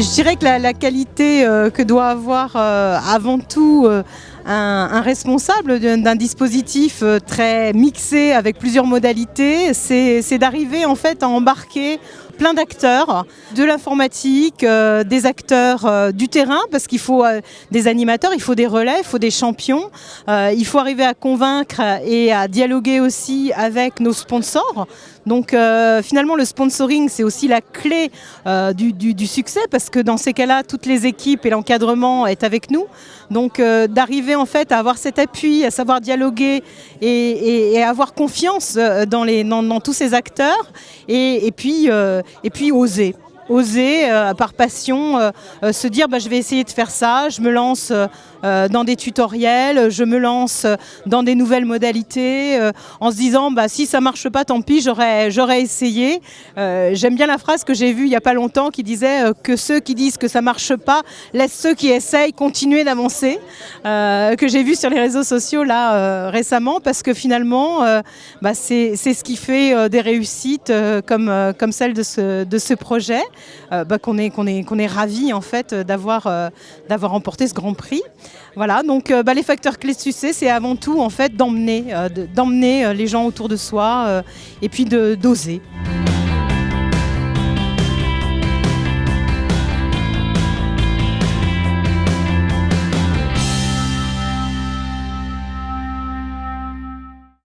je dirais que la, qualité euh, que doit avoir euh, avant tout euh, un, responsable d'un dispositif très mixé avec plusieurs modalités, c'est d'arriver en fait à embarquer plein d'acteurs, de l'informatique, des acteurs du terrain, parce qu'il faut des animateurs, il faut des relais, il faut des champions, il faut arriver à convaincre et à dialoguer aussi avec nos sponsors. Donc finalement le sponsoring c'est aussi la clé du, succès parce que dans ces cas-là, toutes les équipes et l'encadrement est avec nous. Donc euh, d'arriver en fait à avoir cet appui, à savoir dialoguer et, avoir confiance euh, dans, les, dans, tous ces acteurs et, puis, euh, et puis oser oser par passion se dire bah, je vais essayer de faire ça, je me lance euh, dans des tutoriels, je me lance dans des nouvelles modalités euh, en se disant bah, si ça marche pas, tant pis, j'aurais essayé. Euh, j'aime bien la phrase que j'ai vue il n'y a pas longtemps qui disait que ceux qui disent que ça marche pas laissent ceux qui essayent continuer d'avancer, que j'ai vu sur les réseaux sociaux là récemment parce que finalement bah, c'est ce qui fait des réussites comme, comme celle de ce, de ce projet, bah, qu'on est, ravis en fait d'avoir remporté ce grand prix. Voilà, donc euh, bah, les facteurs clés de succès, c'est avant tout en fait d'emmener euh, euh, les gens autour de soi et puis d'oser.